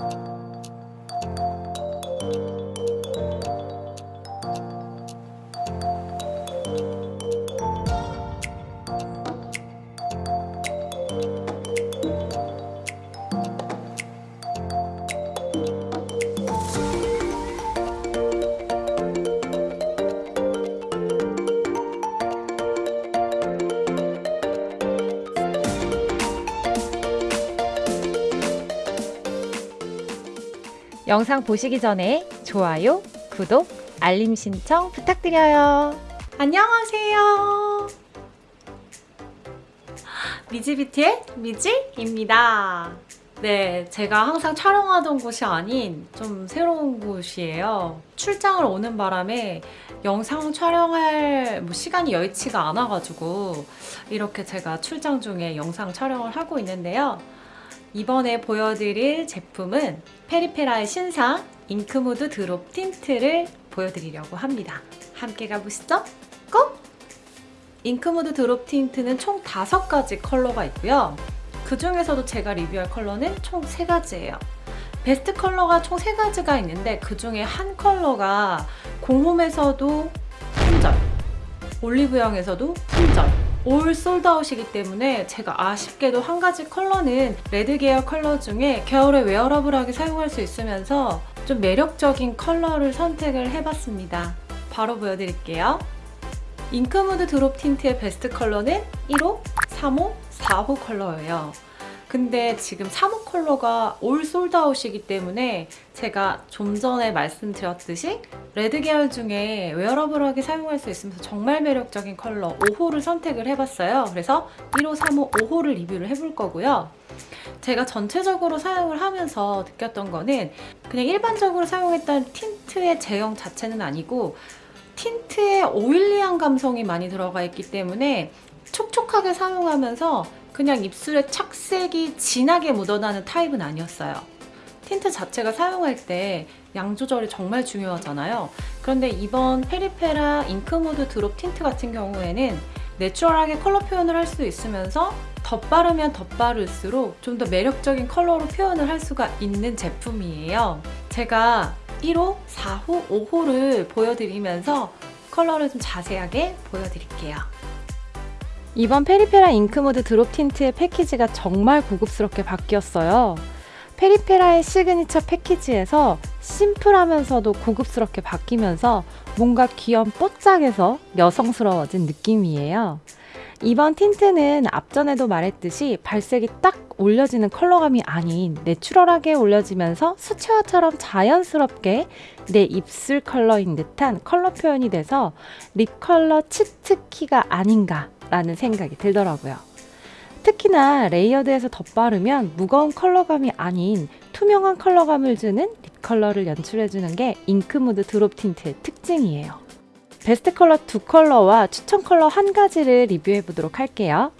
Thank you. 영상 보시기 전에 좋아요, 구독, 알림 신청 부탁드려요. 안녕하세요. 미지비티의 미지입니다. 네, 제가 항상 촬영하던 곳이 아닌 좀 새로운 곳이에요. 출장을 오는 바람에 영상 촬영할 뭐 시간이 여의치가 않아가지고 이렇게 제가 출장 중에 영상 촬영을 하고 있는데요. 이번에 보여드릴 제품은 페리페라의 신상 잉크무드 드롭 틴트를 보여드리려고 합니다. 함께 가보시죠. 고! 잉크무드 드롭 틴트는 총 5가지 컬러가 있고요. 그 중에서도 제가 리뷰할 컬러는 총 3가지예요. 베스트 컬러가 총 3가지가 있는데 그 중에 한 컬러가 공홈에서도 품절, 올리브영에서도 품절, all sold out이기 때문에 제가 아쉽게도 한 가지 컬러는 레드 계열 컬러 중에 겨울에 wearable하게 사용할 수 있으면서 좀 매력적인 컬러를 선택을 해봤습니다. 바로 보여드릴게요. 잉크무드 드롭 틴트의 베스트 컬러는 1호, 3호, 4호 컬러예요. 근데 지금 3호 컬러가 all sold out이기 때문에 제가 좀 전에 말씀드렸듯이 레드 계열 중에 wearable하게 사용할 수 있으면서 정말 매력적인 컬러 5호를 선택을 해봤어요. 그래서 1호, 3호, 5호를 리뷰를 해볼 거고요. 제가 전체적으로 사용을 하면서 느꼈던 거는 그냥 일반적으로 사용했던 틴트의 제형 자체는 아니고 틴트에 oily한 감성이 많이 들어가 있기 때문에 촉촉하게 사용하면서 그냥 입술에 착색이 진하게 묻어나는 타입은 아니었어요. 틴트 자체가 사용할 때 양 조절이 정말 중요하잖아요. 그런데 이번 페리페라 잉크무드 드롭 틴트 같은 경우에는 natural하게 컬러 표현을 할 수 있으면서 덧바르면 덧바를수록 좀 더 매력적인 컬러로 표현을 할 수가 있는 제품이에요. 제가 1호, 4호, 5호를 보여드리면서 컬러를 좀 자세하게 보여드릴게요. 이번 페리페라 잉크무드 드롭 틴트의 패키지가 정말 고급스럽게 바뀌었어요. 페리페라의 시그니처 패키지에서 심플하면서도 고급스럽게 바뀌면서 뭔가 귀염 뽀짝해서 여성스러워진 느낌이에요. 이번 틴트는 앞전에도 말했듯이 발색이 딱 올려지는 컬러감이 아닌 내추럴하게 올려지면서 수채화처럼 자연스럽게 내 입술 컬러인 듯한 컬러 표현이 돼서 립 컬러 치트키가 아닌가 라는 생각이 들더라고요. 특히나 layered에서 덧바르면 무거운 컬러감이 아닌 투명한 컬러감을 주는 립 컬러를 연출해주는 게 잉크무드 드롭 틴트의 특징이에요. 베스트 컬러 두 컬러와 추천 컬러 한 가지를 리뷰해 보도록 할게요.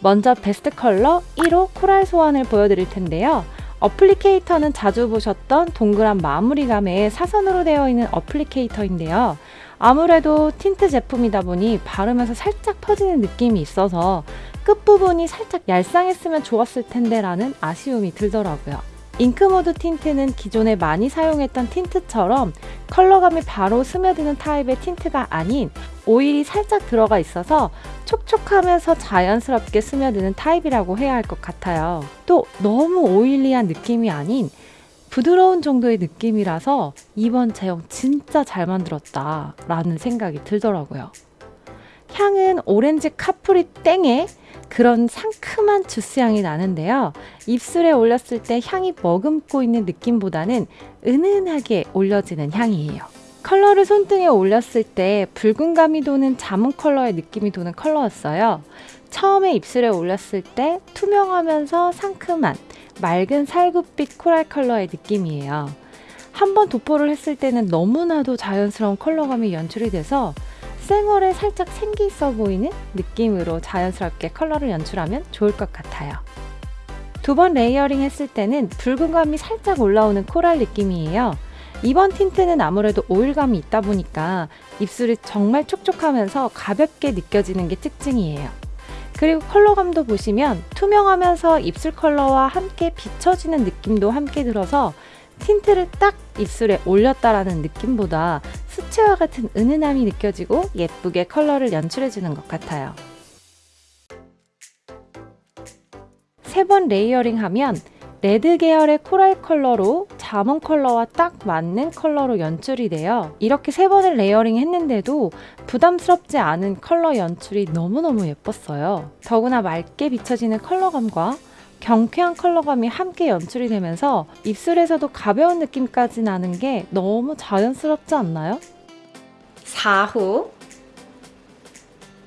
먼저 베스트 컬러 1호 코랄 소환을 보여드릴 텐데요. applicator는 자주 보셨던 동그란 마무리감의 사선으로 되어 있는 applicator인데요. 아무래도 틴트 제품이다 보니 바르면서 살짝 퍼지는 느낌이 있어서 끝부분이 살짝 얄쌍했으면 좋았을 텐데 라는 아쉬움이 들더라고요. 잉크무드 틴트는 기존에 많이 사용했던 틴트처럼 컬러감이 바로 스며드는 타입의 틴트가 아닌 오일이 살짝 들어가 있어서 촉촉하면서 자연스럽게 스며드는 타입이라고 해야 할 것 같아요. 또 너무 oily한 느낌이 아닌 부드러운 정도의 느낌이라서 이번 제형 진짜 잘 만들었다 라는 생각이 들더라고요. 향은 오렌지 카프리 땡에 그런 상큼한 주스 향이 나는데요. 입술에 올렸을 때 향이 머금고 있는 느낌보다는 은은하게 올려지는 향이에요. 컬러를 손등에 올렸을 때 붉은 감이 도는 자몽 컬러의 느낌이 도는 컬러였어요. 처음에 입술에 올렸을 때 투명하면서 상큼한 맑은 살구빛 코랄 컬러의 느낌이에요. 한번 도포를 했을 때는 너무나도 자연스러운 컬러감이 연출이 돼서 쌩얼에 살짝 생기 있어 보이는 느낌으로 자연스럽게 컬러를 연출하면 좋을 것 같아요. 두 번 layering 했을 때는 붉은감이 살짝 올라오는 코랄 느낌이에요. 이번 틴트는 아무래도 오일감이 있다 보니까 입술이 정말 촉촉하면서 가볍게 느껴지는 게 특징이에요. 그리고 컬러감도 보시면 투명하면서 입술 컬러와 함께 비춰지는 느낌도 함께 들어서 틴트를 딱 입술에 올렸다라는 느낌보다 수채화 같은 은은함이 느껴지고 예쁘게 컬러를 연출해주는 것 같아요. 세 번 layering 하면 레드 계열의 코랄 컬러로 자몽 컬러와 딱 맞는 컬러로 연출이 돼요. 이렇게 세 번을 레이어링 했는데도 부담스럽지 않은 컬러 연출이 너무너무 예뻤어요. 더구나 맑게 비춰지는 컬러감과 경쾌한 컬러감이 함께 연출이 되면서 입술에서도 가벼운 느낌까지 나는 게 너무 자연스럽지 않나요? 4호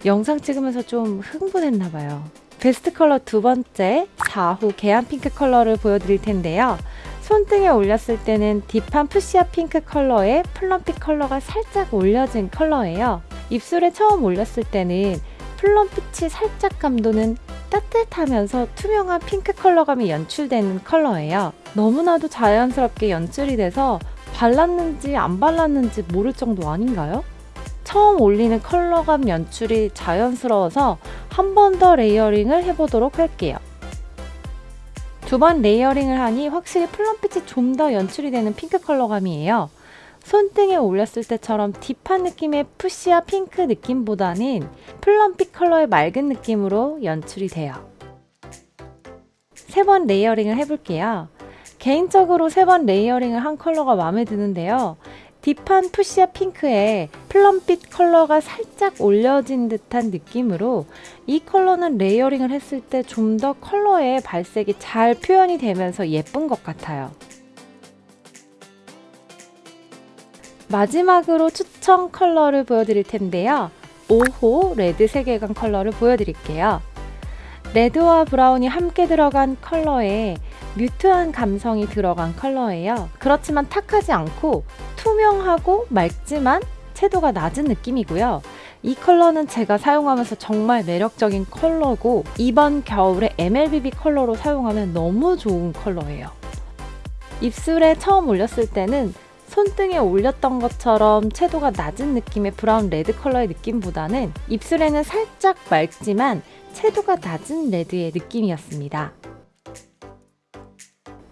영상 찍으면서 좀 흥분했나 봐요. 베스트 컬러 두 번째 4호 개안 핑크 컬러를 보여드릴 텐데요. 손등에 올렸을 때는 deep한 fuchsia 핑크 컬러에 plum빛 컬러가 살짝 올려진 컬러예요. 입술에 처음 올렸을 때는 plum빛이 살짝 감도는 따뜻하면서 투명한 핑크 컬러감이 연출되는 컬러예요. 너무나도 자연스럽게 연출이 돼서 발랐는지 안 발랐는지 모를 정도 아닌가요? 처음 올리는 컬러감 연출이 자연스러워서 한 번 더 layering을 해보도록 할게요. 두 번 layering을 하니 확실히 plum빛이 좀 더 연출이 되는 핑크 컬러감이에요. 손등에 올렸을 때처럼 deep한 느낌의 fuchsia 핑크 느낌보다는 plum빛 컬러의 맑은 느낌으로 연출이 돼요. 세 번 layering을 해볼게요. 개인적으로 세 번 layering을 한 컬러가 마음에 드는데요. deep한 fuchsia 핑크에 plum빛 컬러가 살짝 올려진 듯한 느낌으로 이 컬러는 layering을 했을 때 좀 더 컬러의 발색이 잘 표현이 되면서 예쁜 것 같아요. 마지막으로 추천 컬러를 보여드릴 텐데요. 5호 레드 세계관 컬러를 보여드릴게요. 레드와 브라운이 함께 들어간 컬러에 mute한 감성이 들어간 컬러예요. 그렇지만 탁하지 않고 투명하고 맑지만 채도가 낮은 느낌이고요. 이 컬러는 제가 사용하면서 정말 매력적인 컬러고 이번 겨울에 MLBB 컬러로 사용하면 너무 좋은 컬러예요. 입술에 처음 올렸을 때는 손등에 올렸던 것처럼 채도가 낮은 느낌의 브라운 레드 컬러의 느낌보다는 입술에는 살짝 맑지만 채도가 낮은 레드의 느낌이었습니다.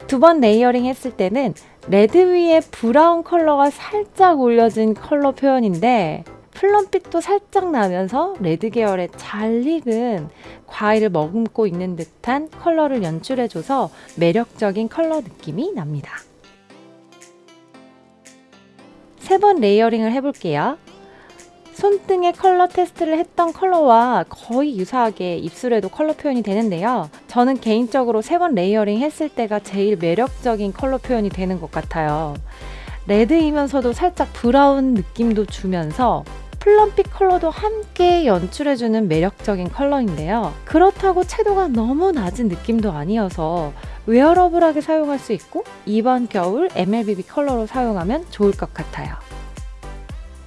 두 번 layering 했을 때는 레드 위에 브라운 컬러가 살짝 올려진 컬러 표현인데 plum빛도 살짝 나면서 레드 계열의 잘 익은 과일을 머금고 있는 듯한 컬러를 연출해줘서 매력적인 컬러 느낌이 납니다. 세 번 layering을 해볼게요. 손등에 컬러 테스트를 했던 컬러와 거의 유사하게 입술에도 컬러 표현이 되는데요. 저는 개인적으로 세 번 layering 했을 때가 제일 매력적인 컬러 표현이 되는 것 같아요. 레드이면서도 살짝 브라운 느낌도 주면서 plum빛 컬러도 함께 연출해주는 매력적인 컬러인데요. 그렇다고 채도가 너무 낮은 느낌도 아니어서 wearable하게 사용할 수 있고 이번 겨울 MLBB 컬러로 사용하면 좋을 것 같아요.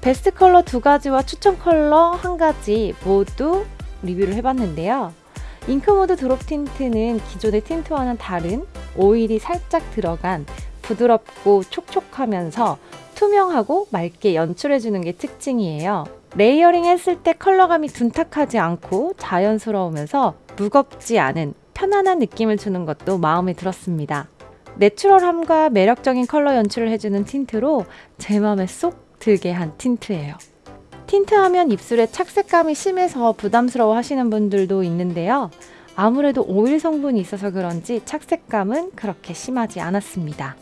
베스트 컬러 두 가지와 추천 컬러 한 가지 모두 리뷰를 해봤는데요. 잉크무드 드롭 틴트는 기존의 틴트와는 다른 오일이 살짝 들어간 부드럽고 촉촉하면서 투명하고 맑게 연출해주는 게 특징이에요. layering 했을 때 컬러감이 둔탁하지 않고 자연스러우면서 무겁지 않은 편안한 느낌을 주는 것도 마음에 들었습니다. natural함과 매력적인 컬러 연출을 해주는 틴트로 제 마음에 쏙 들게 한 틴트예요. 틴트하면 입술에 착색감이 심해서 부담스러워 하시는 분들도 있는데요. 아무래도 오일 성분이 있어서 그런지 착색감은 그렇게 심하지 않았습니다.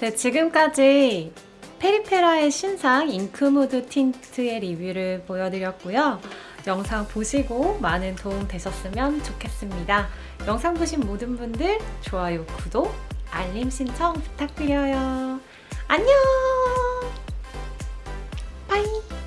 네, 지금까지 페리페라의 신상 잉크무드 틴트의 리뷰를 보여드렸고요. 영상 보시고 많은 도움 되셨으면 좋겠습니다. 영상 보신 모든 분들 좋아요, 구독, 알림 신청 부탁드려요. 안녕! 바이!